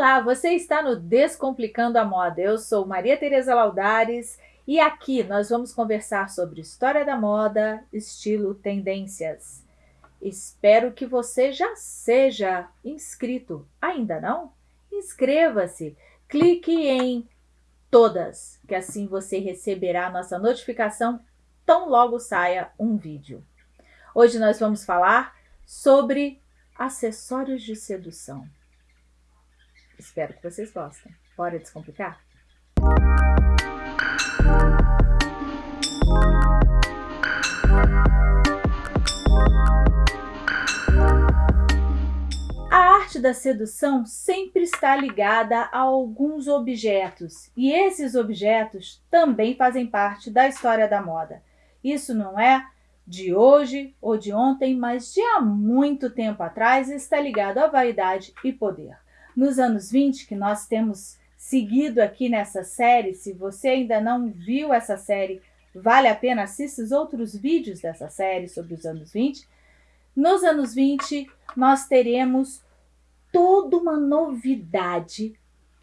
Olá, você está no Descomplicando a Moda. Eu sou Maria Tereza Laudares e aqui nós vamos conversar sobre história da moda, estilo, tendências. Espero que você já seja inscrito. Ainda não? Inscreva-se. Clique em todas, que assim você receberá nossa notificação tão logo saia um vídeo. Hoje nós vamos falar sobre acessórios de sedução. Espero que vocês gostem. Bora descomplicar? A arte da sedução sempre está ligada a alguns objetos, e esses objetos também fazem parte da história da moda. Isso não é de hoje ou de ontem, mas de há muito tempo atrás está ligado à vaidade e poder nos anos 20, que nós temos seguido aqui nessa série. Se você ainda não viu essa série, vale a pena assistir os outros vídeos dessa série sobre os anos 20. Nos anos 20, nós teremos toda uma novidade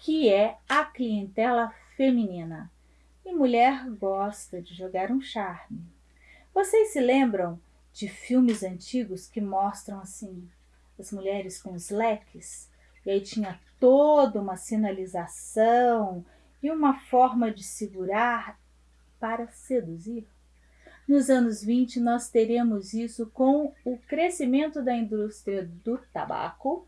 que é a clientela feminina. E mulher gosta de jogar um charme. Vocês se lembram de filmes antigos que mostram assim as mulheres com os leques? E aí tinha toda uma sinalização e uma forma de segurar para seduzir. Nos anos 20, nós teremos isso com o crescimento da indústria do tabaco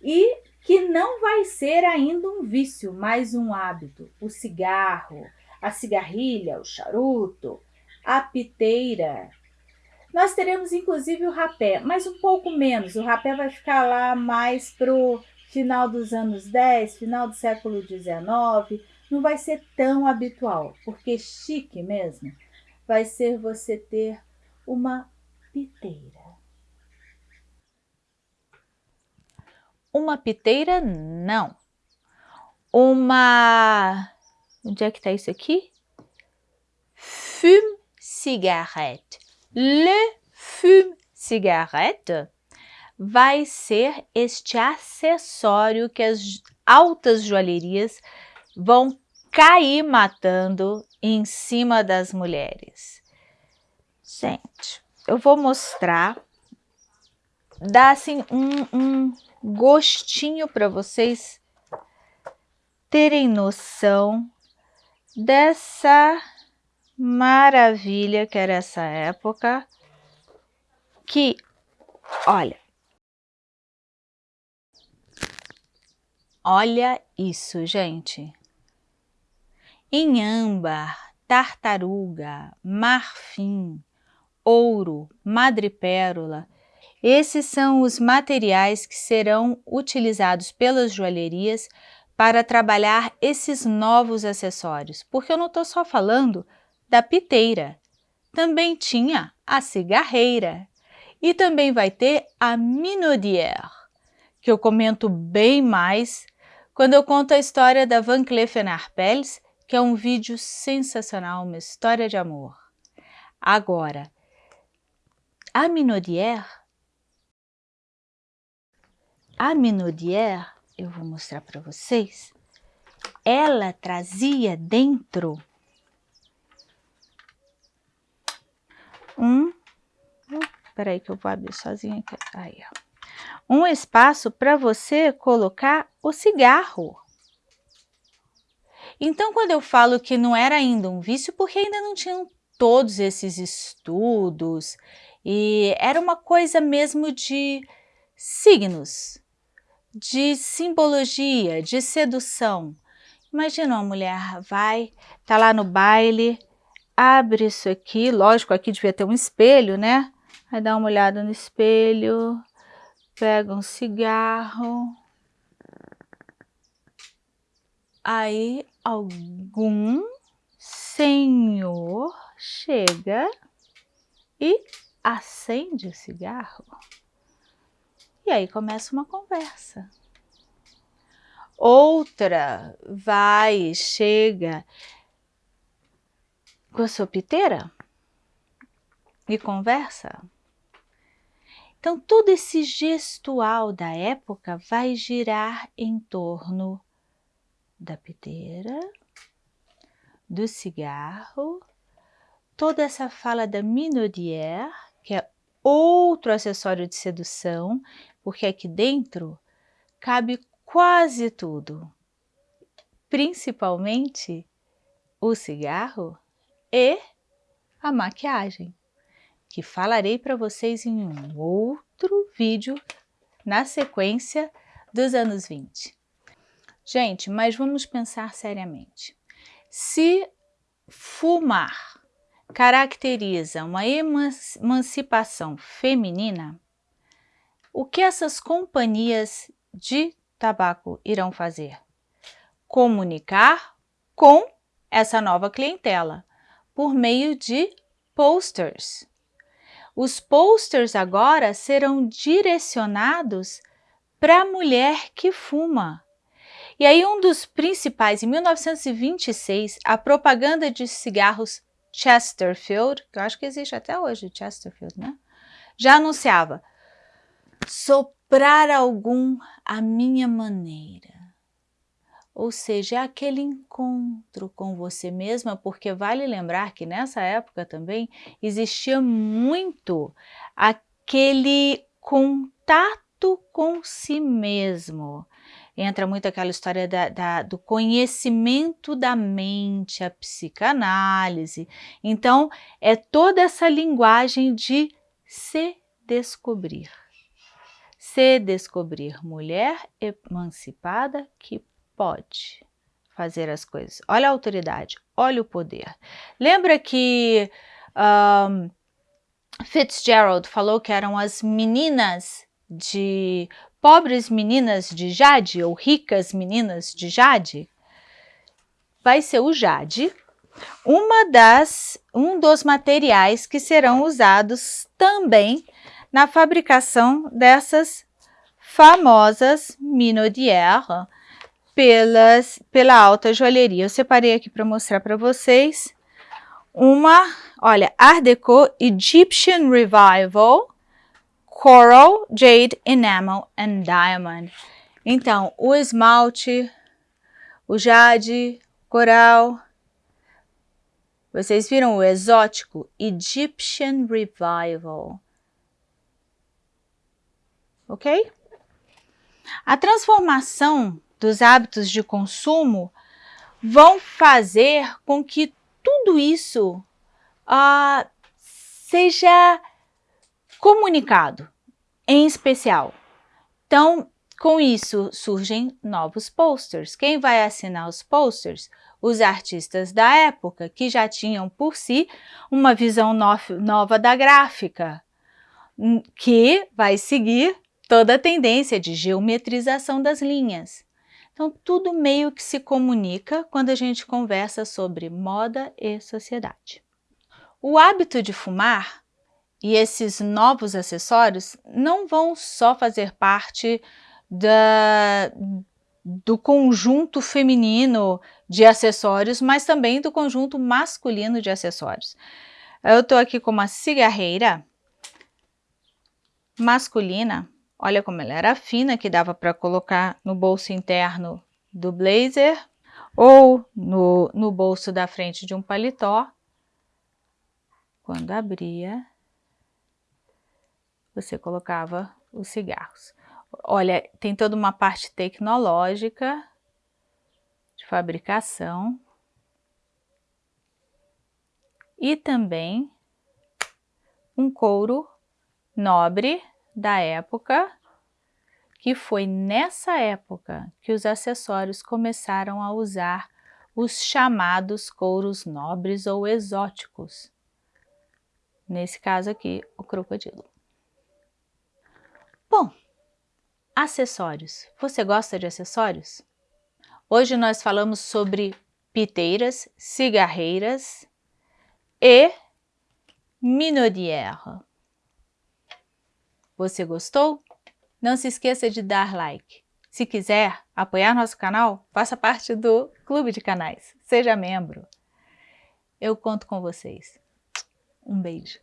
e que não vai ser ainda um vício, mas um hábito. O cigarro, a cigarrilha, o charuto, a piteira. Nós teremos inclusive o rapé, mas um pouco menos. O rapé vai ficar lá mais pro final dos anos 10, final do século 19, não vai ser tão habitual, porque chique mesmo vai ser você ter uma piteira. Uma piteira, não. Uma... Onde é que está isso aqui? Fume cigarette. Le fume cigarette vai ser este acessório que as altas joalherias vão cair matando em cima das mulheres. Gente, eu vou mostrar, dar assim um, um gostinho para vocês terem noção dessa maravilha que era essa época, que, olha, Olha isso, gente. Em âmbar, tartaruga, marfim, ouro, madrepérola, esses são os materiais que serão utilizados pelas joalherias para trabalhar esses novos acessórios, porque eu não estou só falando da piteira, também tinha a cigarreira e também vai ter a minaudière, que eu comento bem mais quando eu conto a história da Van Cleef Arpels, que é um vídeo sensacional, uma história de amor. Agora, a Minaudière, a Minaudière, eu vou mostrar para vocês, ela trazia dentro um... Espera aí que eu vou abrir sozinha aqui. Aí, ó um espaço para você colocar o cigarro. Então, quando eu falo que não era ainda um vício, porque ainda não tinham todos esses estudos, e era uma coisa mesmo de signos, de simbologia, de sedução. Imagina uma mulher vai, tá lá no baile, abre isso aqui, lógico, aqui devia ter um espelho, né? Vai dar uma olhada no espelho, pega um cigarro, aí algum senhor chega e acende o cigarro. E aí começa uma conversa. Outra vai, chega com a sua piteira e conversa. Então, todo esse gestual da época vai girar em torno da piteira, do cigarro, toda essa fala da minaudière, que é outro acessório de sedução, porque aqui dentro cabe quase tudo, principalmente o cigarro e a maquiagem, que falarei para vocês em um outro vídeo na sequência dos anos 20. Gente, mas vamos pensar seriamente. Se fumar caracteriza uma emancipação feminina, o que essas companhias de tabaco irão fazer? Comunicar com essa nova clientela por meio de posters. Os posters agora serão direcionados para a mulher que fuma, e aí um dos principais, em 1926, a propaganda de cigarros Chesterfield, que eu acho que existe até hoje, Chesterfield, né? Já anunciava, soprar algum à minha maneira. Ou seja, é aquele encontro com você mesma, porque vale lembrar que nessa época também existia muito aquele contato com si mesmo entra muito aquela história da, da, do conhecimento da mente, a psicanálise. Então, é toda essa linguagem de se descobrir. Se descobrir mulher emancipada que pode fazer as coisas. Olha a autoridade, olha o poder. Lembra que um, Fitzgerald falou que eram as meninas de pobres meninas de Jade ou ricas meninas de Jade, vai ser o Jade, uma das, um dos materiais que serão usados também na fabricação dessas famosas minaudières pelas, pela alta joalheria. Eu separei aqui para mostrar para vocês uma, olha, Art Deco Egyptian Revival, Coral, Jade, Enamel and Diamond. Então, o esmalte, o jade, coral. Vocês viram o exótico? Egyptian Revival. Ok? A transformação dos hábitos de consumo vão fazer com que tudo isso uh, seja comunicado em especial. Então, com isso surgem novos posters. Quem vai assinar os posters? Os artistas da época, que já tinham por si uma visão no nova da gráfica, hum, que vai seguir toda a tendência de geometrização das linhas. Então, tudo meio que se comunica quando a gente conversa sobre moda e sociedade. O hábito de fumar e esses novos acessórios não vão só fazer parte da, do conjunto feminino de acessórios, mas também do conjunto masculino de acessórios. Eu estou aqui com uma cigarreira masculina, olha como ela era fina, que dava para colocar no bolso interno do blazer ou no, no bolso da frente de um paletó. Quando abria, você colocava os cigarros. Olha, tem toda uma parte tecnológica de fabricação e também um couro nobre da época, que foi nessa época que os acessórios começaram a usar os chamados couros nobres ou exóticos. Nesse caso aqui, o crocodilo. Bom, acessórios. Você gosta de acessórios? Hoje nós falamos sobre piteiras, cigarreiras e minaudière. Você gostou? Não se esqueça de dar like. Se quiser apoiar nosso canal, faça parte do Clube de Canais. Seja membro. Eu conto com vocês. Um beijo.